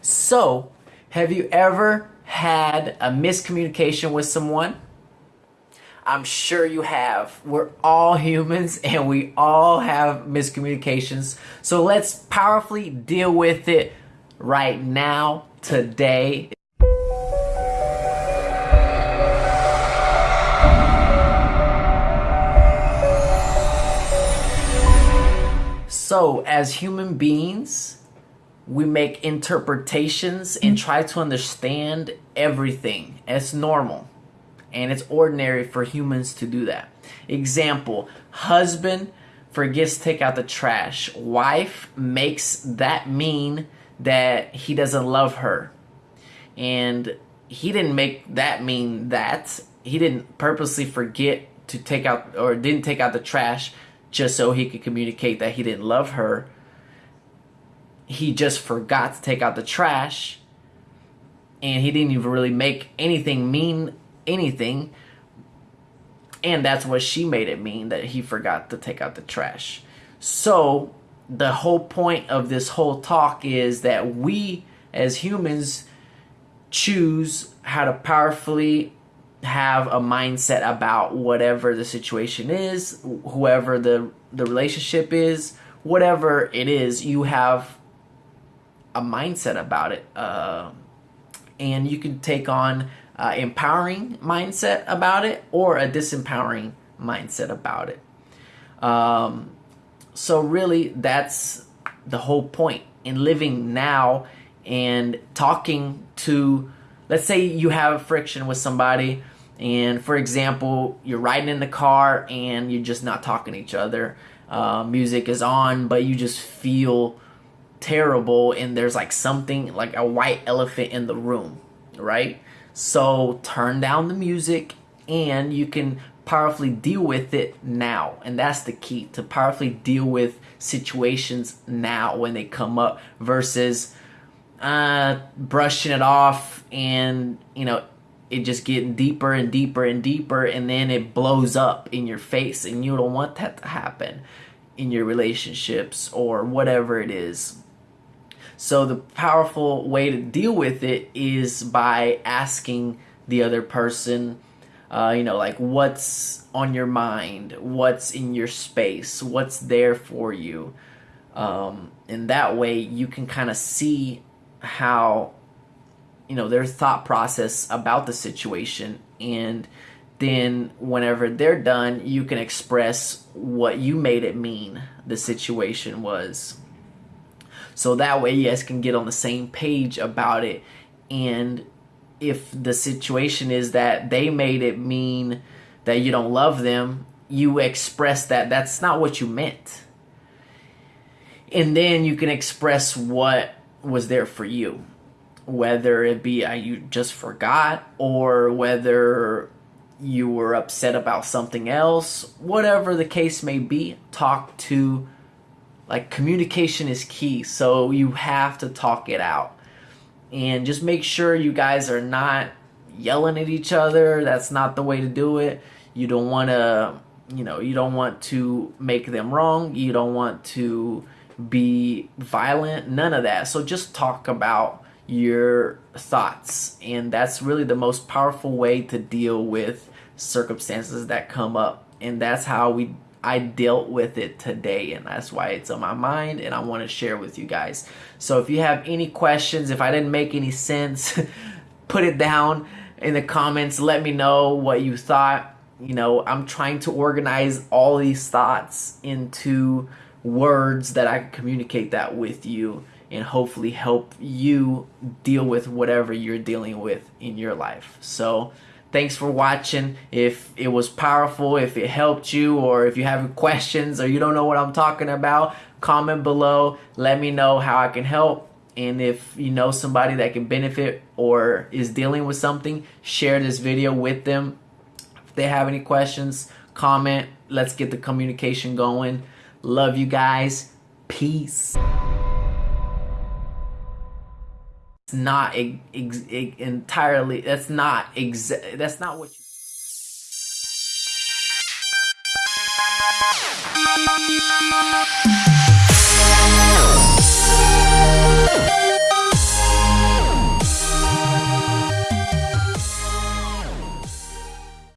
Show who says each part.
Speaker 1: So, have you ever had a miscommunication with someone? I'm sure you have. We're all humans and we all have miscommunications. So let's powerfully deal with it right now, today. So, as human beings, we make interpretations and mm-hmm. try to understand everything. It's normal and it's ordinary for humans to do that. Example husband forgets to take out the trash, wife makes that mean that he doesn't love her. And he didn't make that mean that. He didn't purposely forget to take out or didn't take out the trash just so he could communicate that he didn't love her. He just forgot to take out the trash and he didn't even really make anything mean anything. And that's what she made it mean that he forgot to take out the trash. So, the whole point of this whole talk is that we as humans choose how to powerfully have a mindset about whatever the situation is, whoever the the relationship is, whatever it is, you have a mindset about it, uh, and you can take on uh, empowering mindset about it or a disempowering mindset about it. Um, so really, that's the whole point in living now and talking to let's say you have a friction with somebody and for example you're riding in the car and you're just not talking to each other uh, music is on but you just feel terrible and there's like something like a white elephant in the room right? So turn down the music and you can powerfully deal with it now. And that's the key to powerfully deal with situations now when they come up versus uh, brushing it off and you know it just getting deeper and deeper and deeper and then it blows up in your face and you don't want that to happen in your relationships or whatever it is so the powerful way to deal with it is by asking the other person uh, you know like what's on your mind? What's in your space? What's there for you? Um, and that way you can kind of see how you know their thought process about the situation. And then whenever they're done you can express what you made it mean the situation was so that way you guys can get on the same page about it. And if the situation is that they made it mean that you don't love them you express that that's not what you meant. And then you can express what was there for you whether it be uh, you just forgot or whether you were upset about something else, whatever the case may be, talk to like communication is key. So you have to talk it out. And just make sure you guys are not yelling at each other. That's not the way to do it. You don't want to, you know, you don't want to make them wrong. You don't want to be violent, none of that. So just talk about your thoughts. And that's really the most powerful way to deal with circumstances that come up. And that's how we I dealt with it today and that's why it's on my mind and I want to share with you guys. So if you have any questions, if I didn't make any sense, put it down in the comments. Let me know what you thought. You know, I'm trying to organize all these thoughts into words that I can communicate that with you and hopefully help you deal with whatever you're dealing with in your life. So, thanks for watching. If it was powerful, if it helped you, or if you have questions or you don't know what I'm talking about, comment below. Let me know how I can help. And if you know somebody that can benefit or is dealing with something, share this video with them. If they have any questions, comment. Let's get the communication going. Love you guys. Peace not ex- ex- entirely that's not exa- that's not what you